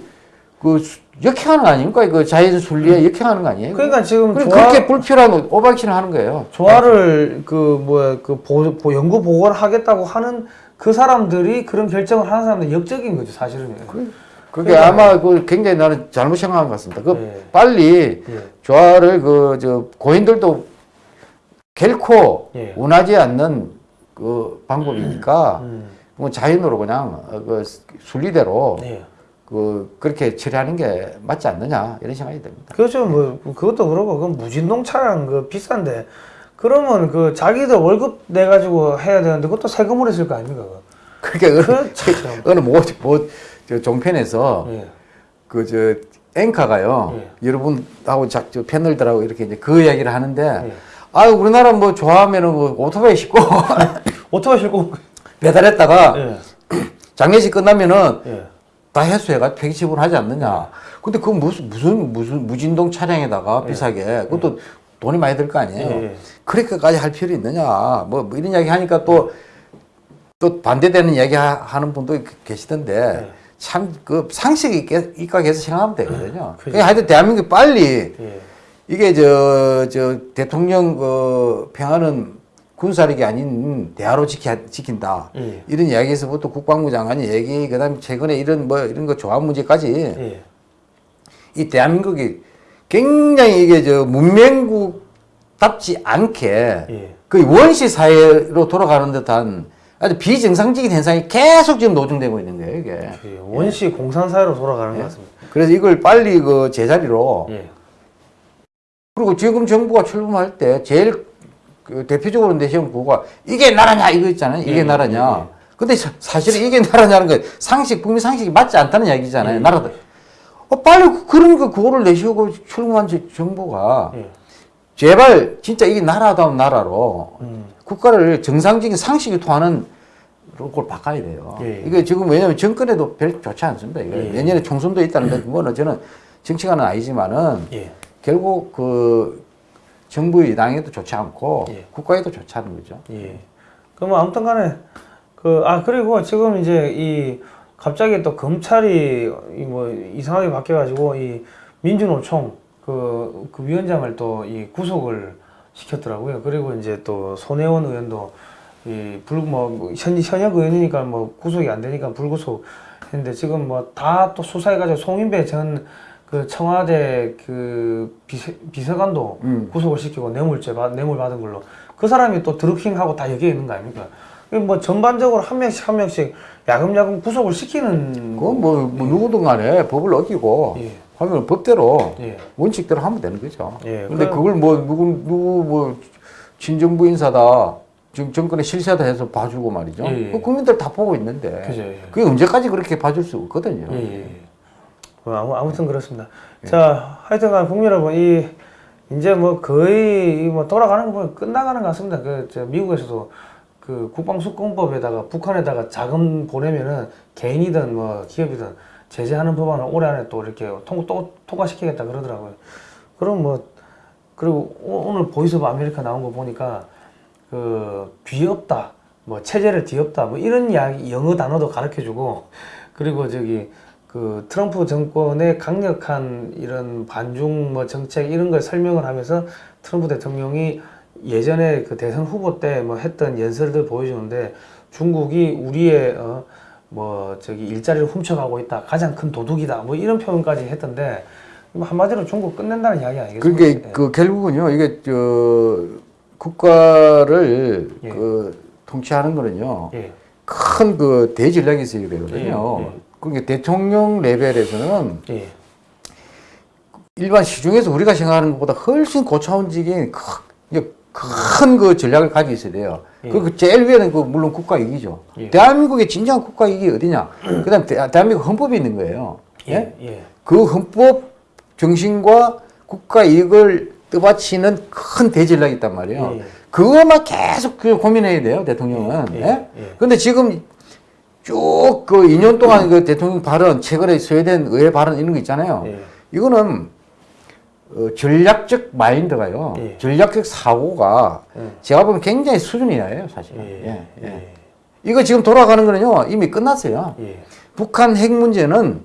그 역행하는 거 아닙니까? 그 자연 순리에 역행하는 거 아니에요? 그러니까 지금 조화, 그렇게 불필요한 오박신을 하는 거예요. 조화를 그 뭐야 그 보, 보- 연구 보고를 하겠다고 하는 그 사람들이 그런 결정을 하는 사람들 역적인 거죠 사실은. 그게 아마 그 굉장히 나는 잘못 생각한 것 같습니다. 그 예. 빨리 예. 조화를 그 저 고인들도 결코 예. 원하지 않는 그 방법이니까 음. 뭐 자연으로 그냥 어, 그 순리대로 네. 그 그렇게 처리하는 게 맞지 않느냐 이런 생각이 듭니다. 그렇죠. 뭐 그것도 그렇고 그 무진동 차량 그 비싼데 그러면 그 자기들 월급 내 가지고 해야 되는데 그것도 세금으로 했을 거 아닙니까? 그러니까 그 참. 어느 뭐 뭐 종편에서 예. 그저 앵커가요 예. 여러분하고 자, 저 패널들하고 이렇게 이제 그 이야기를 하는데 예. 아 우리나라 뭐 좋아하면은 뭐 오토바이 싣고 오토바이 싣고 배달했다가 예. 장례식 끝나면은 예. 다 해수해가 폐기 처분하지 않느냐. 근데 그 무슨 무슨 무슨 무진동 차량에다가 비싸게 그것도 돈이 많이 들 거 아니에요. 예, 예. 그렇게까지 할 필요 있느냐. 뭐, 뭐 이런 이야기 하니까 또 또 반대되는 이야기 하- 하는 분도 계시던데 예. 참그 상식이 있게 입각해서 생각하면 되거든요. 그죠. 그러니까 하여튼 대한민국이 빨리 예. 이게 저, 저 대통령 그 평화는 군사력이 아닌 대화로 지키, 지킨다. 예. 이런 이야기에서부터 국방부 장관이 얘기, 그 다음에 최근에 이런 뭐 이런 거 조합 문제까지 예. 이 대한민국이 굉장히 이게 저 문명국답지 않게 예. 그 원시 사회로 돌아가는 듯한 아주 비정상적인 현상이 계속 지금 노정되고 있는 거예요, 이게. 예, 원시 공산사회로 돌아가는 것 같습니다. 그래서 이걸 빨리 그 제자리로 예. 그리고 지금 정부가 출범할 때 제일 그 대표적으로 내세운 구호가 이게 나라냐 이거 있잖아요. 이게 예, 나라냐. 근데 사- 사실은 이게 나라냐는 건 상식, 국민 상식이 맞지 않다는 이야기잖아요. 예, 나라도. 어, 빨리 그- 그런 거 구호를 내시고 출범한 저- 정부가 예. 제발 진짜 이게 나라다운 나라로 음. 국가를 정상적인 상식이 통하는 걸 바꿔야 돼요. 예. 이게 지금 왜냐하면 정권에도 별 좋지 않습니다. 이거 예. 내년에 총선도 있다는데 그거는 저는 정치가는 아니지만은 예. 결국 그 정부의 당에도 좋지 않고 예. 국가에도 좋지 않은 거죠. 예. 그럼 아무튼 간에 그 아 그리고 지금 이제 이 갑자기 또 검찰이 이 뭐 이상하게 바뀌어 가지고 이 민주노총 그, 그 위원장을 또 이 구속을 시켰더라고요. 그리고 이제 또 손혜원 의원도 이 불뭐 현역 의원이니까 뭐 구속이 안 되니까 불구속 했는데 지금 뭐 다 또 수사해 가지고 송인배 전 그 청와대 그 비서, 비서관도 음. 구속을 시키고 뇌물죄 받, 뇌물 받은 걸로 그 사람이 또 드루킹하고 다 여기에 있는 거 아닙니까? 이게 뭐 전반적으로 한 명씩 한 명씩 야금야금 구속을 시키는 그건 뭐, 뭐 누구든 간에 법을 어기고 예. 하면 법대로 예. 원칙대로 하면 되는 거죠. 예, 근데 그- 그걸 뭐 누구 누구 뭐 친정부 인사다 지금 정권의 실세다 해서 봐주고 말이죠. 예, 예. 그 국민들 다 보고 있는데 그죠, 예. 그게 언제까지 그렇게 봐줄 수 없거든요. 예, 예. 예. 뭐 아무, 아무튼 그렇습니다. 자, 하여튼간 국민 여러분, 이, 이제 뭐 거의 뭐 돌아가는 거 보면 끝나가는 것 같습니다. 그, 저 미국에서도 그 국방수권법에다가 북한에다가 자금 보내면은 개인이든 뭐 기업이든 제재하는 법안을 올해 안에 또 이렇게 통, 또 통과시키겠다 그러더라고요. 그럼 뭐, 그리고 오- 오늘 Voice America 나온 거 보니까 그 뒤엎다, 뭐 체제를 뒤엎다, 뭐 이런 이야기 영어 단어도 가르쳐 주고 그리고 저기 그 트럼프 정권의 강력한 이런 반중 뭐 정책 이런 걸 설명을 하면서 트럼프 대통령이 예전에 그 대선 후보 때 뭐 했던 연설들 보여주는데 중국이 우리의 어 뭐 저기 일자리를 훔쳐가고 있다 가장 큰 도둑이다 뭐 이런 표현까지 했던데 뭐 한마디로 중국 끝낸다는 이야기 아니겠습니까? 그게 그 결국은요 이게 저 국가를 예. 그 통치하는 거는요 예. 큰그 대전략이 있어야 되거든요. 예, 예. 그러니까 대통령 레벨에서는 예. 일반 시중에서 우리가 생각하는 것보다 훨씬 고차원적인 큰그 전략을 가지고 있어야 돼요. 예. 그 제일 위에는 그 물론 국가 이익이죠. 예. 대한민국의 진정한 국가 이익이 어디냐? 그다음 대, 대한민국 헌법이 있는 거예요. 예? 예. 예. 그 헌법 정신과 국가 이익을 떠받치는 큰 대전략이 있단 말이에요. 예. 그것만 계속 그 고민해야 돼요, 대통령은. 예, 예? 예, 예. 근데 지금 쭉 그 2년 동안 그 대통령 발언, 최근에 스웨덴 의회 발언 이런 거 있잖아요. 예. 이거는 어, 전략적 마인드가요. 예. 전략적 사고가 예. 제가 보면 굉장히 수준이 나요, 사실. 은 예. 예, 예. 예. 이거 지금 돌아가는 거는요, 이미 끝났어요. 예. 북한 핵 문제는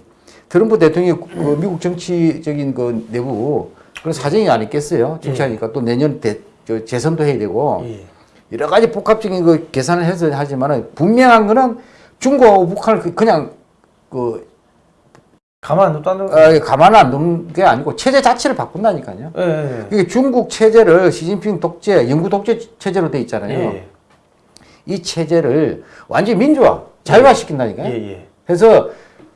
트럼프 대통령이 그 미국 정치적인 그 내부 그런 사정이 아니겠어요. 정치하니까 또 내년 대, 저 재선도 해야 되고 예. 여러 가지 복합적인 그 계산을 해서 하지만은 분명한 거는 중국하고 북한을 그- 그냥 그 가만 안 둔다는 거. 어, 가만 안 두는 게 아니고 체제 자체를 바꾼다니까요. 예. 예. 이게 중국 체제를 시진핑 독재, 영구 독재 체제로 돼 있잖아요. 예. 이 체제를 완전히 민주화, 자유화시킨다니까요. 예. 예. 그래서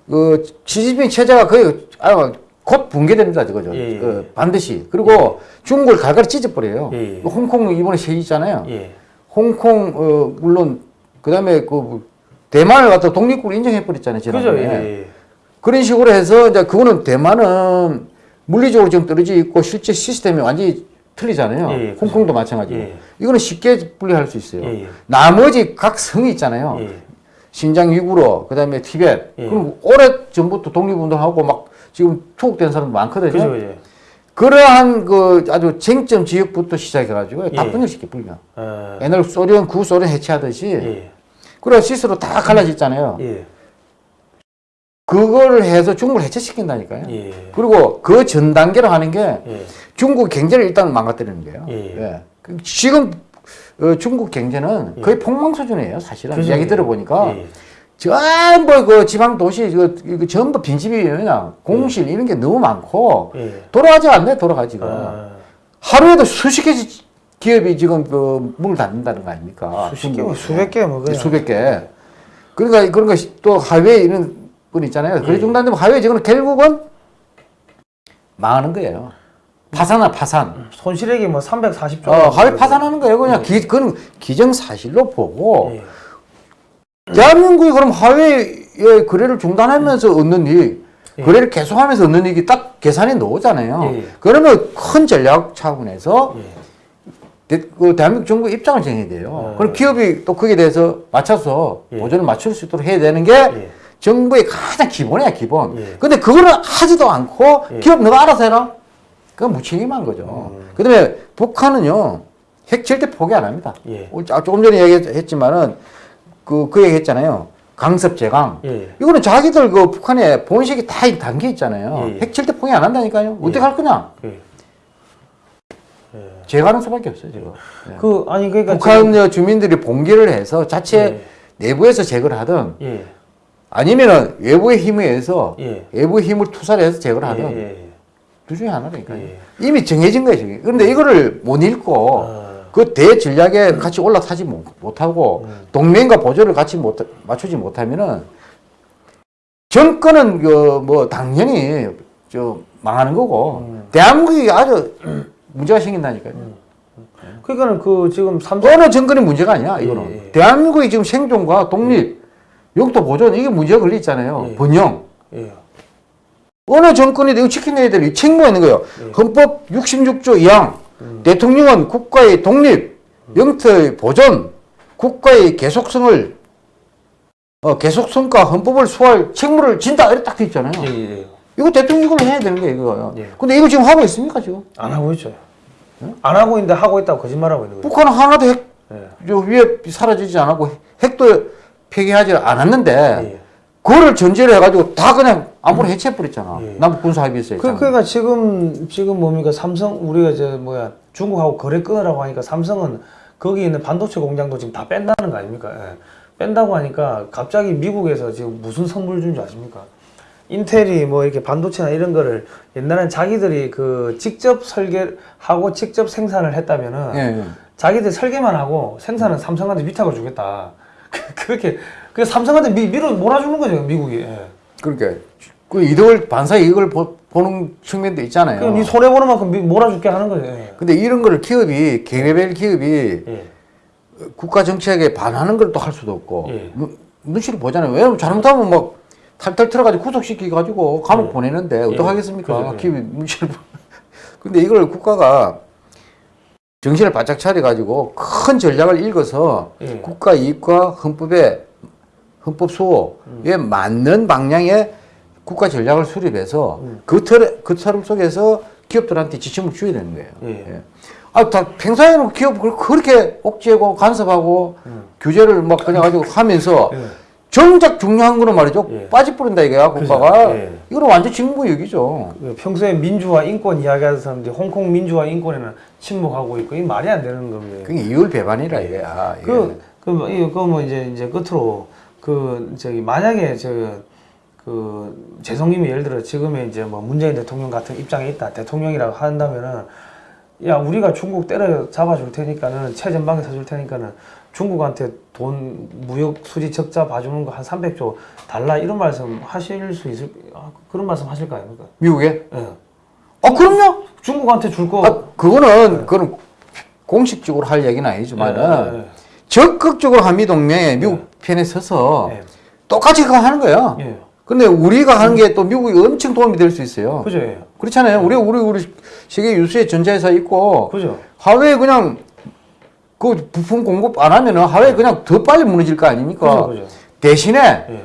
그 시진핑 체제가 거의 아, 곧 붕괴됩니다. 예, 예. 어, 반드시. 그리고 중국을 갈갈이 찢어버려요. 예, 예. 홍콩 이번에 세있잖아요. 예. 홍콩 어, 물론 그다음에 그 대만을 갖다 독립국을 인정해버렸잖아요, 지난번에. 그죠. 예. 예. 그런 식으로 해서 이제 그거는 대만은 물리적으로 좀 떨어져 있고 실제 시스템이 완전히 틀리잖아요. 예, 예, 홍콩도 마찬가지고. 예. 이거는 쉽게 분리할 수 있어요. 예, 예. 나머지 각 성이 있잖아요. 예. 신장 위구르, 그 다음에 티벳. 예. 그럼 오래 전부터 독립운동하고 막 지금 투옥된 사람도 많거든요. 그죠. 예. 그러한 그 아주 쟁점 지역부터 시작해가지고 다 예. 분열시켜 불면. 어. 옛날 소련 구소련 해체하듯이. 예. 그래 스스로 다 갈라졌잖아요. 예. 그거를 해서 중국을 해체시킨다니까요. 예. 그리고 그 전 단계로 하는 게 예. 중국 경제를 일단 망가뜨리는 거예요. 예. 예. 그 지금 어, 중국 경제는 거의 폭망 수준이에요. 사실은 그죠. 이야기 들어보니까 예. 전부 그 지방 도시 그, 그 전부. 그냥 공실 이런 게 너무 많고 예. 돌아가지 않네 돌아가지가 아. 하루에도 수십 개씩 기업이 지금 그 문을 닫는다는 거 아닙니까? 수십 개. 수백 개뭐 그냥. 수백 개. 그러니까 그런 거또 하회에 이런 분 있잖아요. 그래 중단되면 하회에 지금 결국은 망하는 거예요. 파산아 파산. 손실액이 뭐 340조. 어, 하회 파산하는 거예요. 그냥 기, 그건 기정사실로 보고 예. 대한민국이 그럼 하회의 거래를 중단하면서 얻는 이익, 예. 거래를 계속하면서 얻는 이익이 딱 계산에 나오잖아요. 예. 그러면 큰 전략 차원에서 예. 대, 그 대한민국 정부 입장을 정해야 돼요. 예. 그럼 기업이 또 거기에 대해서 맞춰서 예. 보조를 맞출 수 있도록 해야 되는 게 예. 정부의 가장 기본이야, 기본. 예. 근데 그거를 하지도 않고 예. 기업 너가 알아서 해라? 그건 무책임한 거죠. 음. 그 다음에 북한은요, 핵 절대 포기 안 합니다. 예. 어, 자- 조금 전에 얘기했지만은 그, 그 얘기 했잖아요. 강습 제강. 예. 이거는 자기들 그 북한에 본식이 다 담겨 있잖아요. 예. 핵 절대 포기 안 한다니까요. 어떻게 예. 할 거냐? 예. 제가는 수밖에 없어요, 지금. 예. 그 아니 그러니까 북한 주민들이 봉기를 해서 자체 예. 내부에서 제거를 하든 지금- 예. 아니면은 외부의 힘에 의해서 예. 외부의 힘을 투사를 해서 제거를 예. 하든 예. 둘 중에 하나라니까요. 예. 이미 정해진 거예요, 지금. 그런데 이거를 못 읽고 아. 그 대전략에 같이 올라타지 못- 못하고 음. 동맹과 보조를 같이 못, 맞추지 못하면은 정권은 그 뭐 당연히 저 망하는 거고 음. 대한민국이 아주 문제가 생긴다니까요. 그러니까는 그 지금 삼성 어느 정권이 문제가 아니야 이거는 예, 예. 대한민국의 지금 생존과 독립 영토 보존 이게 문제가 걸려 있잖아요 예. 번영 예. 어느 정권이 이거 지켜내야 될 책무가 있는 거예요 예. 헌법 66조 2항 음. 대통령은 국가의 독립 영토의 보존 국가의 계속성을 어, 계속성과 헌법을 수호할 책무를 진다 이렇게 딱 돼 있잖아요 예. 예. 이거 대통령 이걸 해야 되는 거예요 이거 예. 근데 이거 지금 하고 있습니까 지금 안 하고 있죠. 안 하고 있는데 하고 있다고 거짓말하고 있는 거예요. 북한은 하나도 핵 예. 저 위에 사라지지 않았고 핵도 폐기하지 않았는데 예. 그거를 전제로 해가지고 다 그냥 아무나 해체해버렸잖아. 예. 남북 군사 합의했어요. 그, 그러니까 지금 지금 뭡니까 삼성 우리가 저 뭐야 중국하고 거래 끊으라고 하니까 삼성은 거기 있는 반도체 공장도 지금 다 뺀다는 거 아닙니까? 예. 뺀다고 하니까 갑자기 미국에서 지금 무슨 선물 준 줄 아십니까? 인텔이 뭐 이렇게 반도체나 이런 거를 옛날엔 자기들이 그 직접 설계하고 직접 생산을 했다면은 예, 예. 자기들 설계만 하고 생산은 삼성한테 위탁을 주겠다. 그렇게 그 삼성한테 미, 밀어 몰아주는 거죠 미국이. 예. 그러니까 그 이득을 반사 이익을 보, 는 측면도 있잖아요. 그럼 니 손해 보는 만큼 미- 몰아줄게 하는 거죠. 예. 근데 이런 거를 기업이 개별 기업이 예. 국가 정책에 반하는 걸 또 할 수도 없고 예. 눈- 눈치를 보잖아요. 왜냐면 잘못하면 막 탈탈 털어가지고 구속시키 가지고 감옥 예. 보내는데 예. 어떡하겠습니까? 예. 근데 이걸 국가가 정신을 바짝 차려가지고 큰 전략을 읽어서 예. 국가 이익과 헌법의 헌법 수호에 맞는 방향의 국가 전략을 수립해서 음. 그 틀, 그 틀 속에서 기업들한테 지침을 줘야 되는 거예요. 예. 아, 다 평소에는 기업을 그렇게 억제하고 간섭하고 음. 규제를 막 그냥 가지고 하면서 예. 정작 중요한 거는 말이죠. 예. 빠져버린다 이거야. 국가가. 예. 이거는 완전 직무유기죠. 그 평소에 민주화 인권 이야기하는 사람들이 홍콩 민주화 인권에는 침묵하고 있고 이 말이 안 되는 겁니다. 그게 이율 배반이라 이거야. 이게. 그, 그, 뭐, 이거, 그뭐 이제, 이제 끝으로, 그, 저기, 만약에 저, 그, 재성님이 예를 들어 지금의 이제 뭐 문재인 대통령 같은 입장에 있다. 대통령이라고 한다면은, 야, 우리가 중국 때려 잡아줄 테니까는, 최전방에 서줄 테니까는, 중국한테 돈, 무역 수지 적자 봐주는 거 한 300조 달라. 이런 말씀 하실 수 있을, 아, 그런 말씀 하실 거 아닙니까? 미국에? 예. 아, 그럼요. 중국한테 줄 거. 아, 그거는, 그건 공식적으로 할 얘기는 아니지만은, 예, 예, 적극적으로 한미 동맹에 미국 편에 서서 예. 똑같이 그거 하는 거야. 예. 근데 우리가 하는 게 또 미국이 엄청 도움이 될 수 있어요. 그죠? 예. 그렇잖아요. 우리, 우리, 우리 세계 유수의 전자회사 있고, 그죠? 하웨이 그냥 그 부품 공급 안 하면은 하웨이 그냥 더 빨리 무너질 거 아닙니까? 그죠? 그죠? 대신에 예.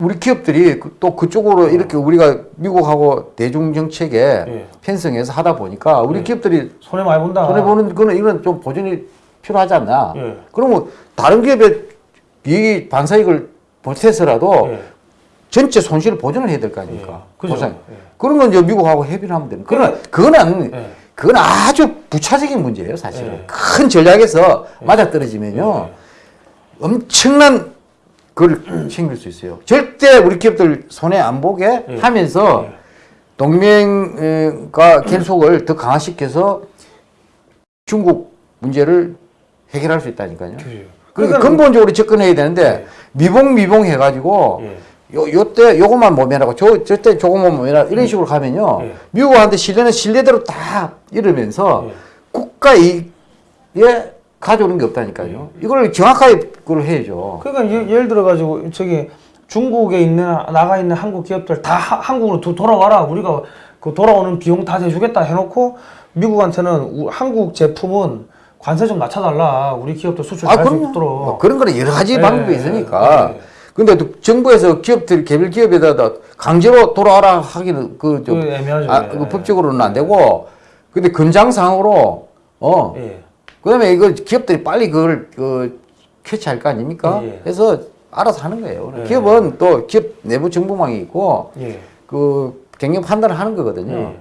우리 기업들이 그- 또 그쪽으로 이렇게 우리가 미국하고 대중 정책에 예. 편성해서 하다 보니까 우리 예. 기업들이 손해 많이 본다. 손해 보는 거는 이건 좀 보존이 필요하지 않나? 예. 그러면 다른 기업의 이익 반사익을 보태서라도 예. 전체 손실을 보전을 해야 될 거 아닙니까? 예. 보상. 예. 그런 건 이제 미국하고 협의를 하면 되는. 그러나 그거는 예. 그건 아주 부차적인 문제예요, 사실은. 예. 큰 전략에서 맞아떨어지면요. 예. 엄청난 그걸 챙길 수 있어요. 절대 우리 기업들 손해 안 보게 예. 하면서 예. 동맹과 결속을 더 강화시켜서 중국 문제를 해결할 수 있다니까요. 그러니까 그러니까- 근본적으로 접근해야 되는데 네. 미봉 미봉 해가지고 예. 요 요때 요것만 모면하고 저 저때 조금만 모면하고 이런 식으로 가면요 예. 미국한테 신뢰는 신뢰대로 다 이러면서 예. 국가 이익에 가져오는 게 없다니까요. 이걸 정확하게 그걸 해야죠. 그러니까 예, 예를 들어 가지고 저기 중국에 있는 나가 있는 한국 기업들 다 하- 한국으로 도- 돌아와라 우리가 그 돌아오는 비용 다 대주겠다 해놓고 미국한테는 우- 한국 제품은 관세 좀 낮춰달라 우리 기업도 수출 아, 잘할 수 그럼요. 있도록 뭐 그런 거는 여러 가지 예, 방법이 예, 있으니까. 예. 근데 또 정부에서 기업들, 개별 기업에다 강제로 돌아와라 하기는 그, 좀그 애매하죠. 아, 예. 그 법적으로는 안 되고. 근데 금장상으로, 어. 예. 그 다음에 이거 기업들이 빨리 그걸, 그, 캐치할 거 아닙니까? 예, 예. 그래서 알아서 하는 거예요. 예. 기업은 또 기업 내부 정보망이 있고, 예. 그, 경영 판단을 하는 거거든요. 예.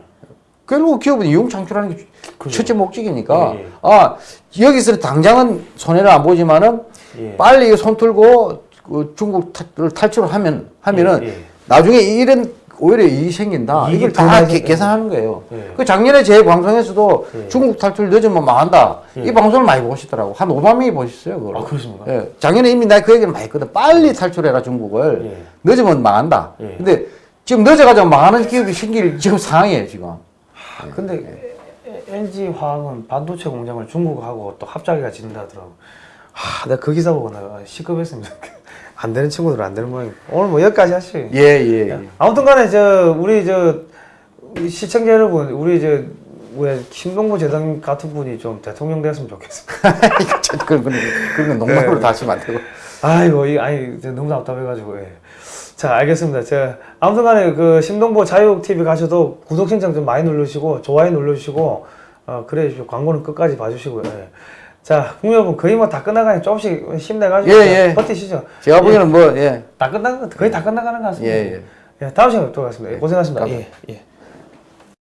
결국 기업은 이용 창출하는 게 그죠. 첫째 목적이니까, 예, 예. 아, 여기서는 당장은 손해를 안 보지만은, 예. 빨리 손 틀고 그 중국을 탈출을 하면 하면은 예, 예. 나중에 이런 오히려 이익이 생긴다. 이걸 더다 계- 생- 계산하는 거예요. 예. 그 작년에 제 방송에서도 예. 중국 탈출 늦으면 망한다. 예. 이 방송을 많이 보시더라고. 한 5만 명이 보셨어요. 그걸. 아, 그렇습니까? 예. 작년에 이미 나그 얘기를 많이 했거든. 빨리 탈출해라 중국을. 예. 늦으면 망한다. 예. 근데 지금 늦어가지고 망하는 기업이 생길 지금 상황이에요 지금. 아, 근데 LG 화학은 반도체 공장을 중국하고 또 합작해가 짓는다 하더라고. 하, 내가 그 기사 보고 내가 시급했습니다. 안 되는 친구들은 안 되는 모양. 오늘 뭐 여기까지 하시. 예 예. 예. 아무튼 간에 저 우리 저 시청자 여러분, 우리 저왜 김동보 재단 같은 분이 좀 대통령 됐으면 좋겠습니다. 그런 그런 그런 건 농담으로 네. 다시면 안 되고. 아이고 이 아니 저 너무 답답해가지고. 예. 자 알겠습니다. 자 아무튼 간에 그 심동보 자유 TV 가셔도 구독 신청 좀 많이 누르시고 좋아요 누르시고 어 그래 주시고 광고는 끝까지 봐주시고요. 예. 자 국민 여러분 거의 뭐 다 끝나가니 조금씩 힘내가지고 예, 예. 버티시죠. 제가 보기에는 뭐 예. 다 끝나 거의 다 끝나가는 것 같습니다. 예, 예. 예, 다음 시간에 뵙도록 하겠습니다. 예, 고생하셨습니다. 예, 예.